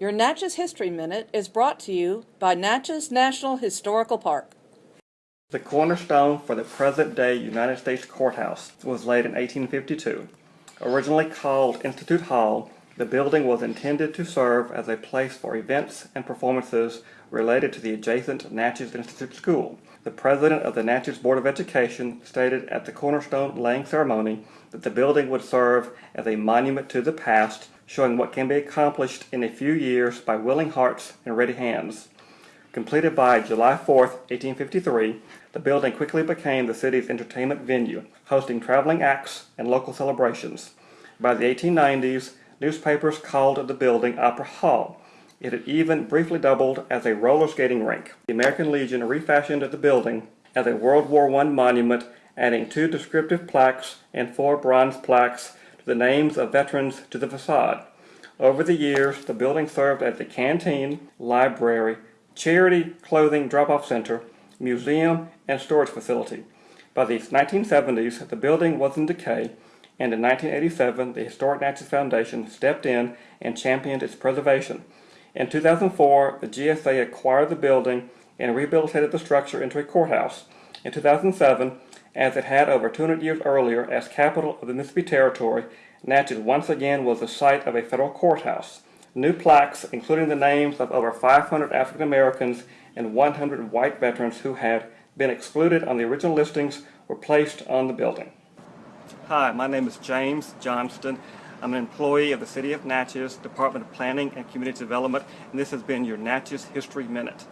Your Natchez History Minute is brought to you by Natchez National Historical Park. The cornerstone for the present-day United States Courthouse was laid in 1852. Originally called Institute Hall, the building was intended to serve as a place for events and performances related to the adjacent Natchez Institute School. The president of the Natchez Board of Education stated at the cornerstone laying ceremony that the building would serve as a monument to the past, showing what can be accomplished in a few years by willing hearts and ready hands. Completed by July 4, 1853, the building quickly became the city's entertainment venue, hosting traveling acts and local celebrations. By the 1890s, newspapers called the building Opera Hall. It had even briefly doubled as a roller skating rink. The American Legion refashioned the building as a World War I monument, adding two descriptive plaques and four bronze plaques the names of veterans to the facade. Over the years, the building served as a canteen, library, charity clothing drop-off center, museum, and storage facility. By the 1970s, the building was in decay, and in 1987, the Historic Natchez Foundation stepped in and championed its preservation. In 2004, the GSA acquired the building and rehabilitated the structure into a courthouse. In 2007, as it had over 200 years earlier as capital of the Mississippi Territory, Natchez once again was the site of a federal courthouse. New plaques, including the names of over 500 African Americans and 100 white veterans who had been excluded on the original listings, were placed on the building. Hi, my name is James Johnston. I'm an employee of the City of Natchez, Department of Planning and Community Development, and this has been your Natchez History Minute.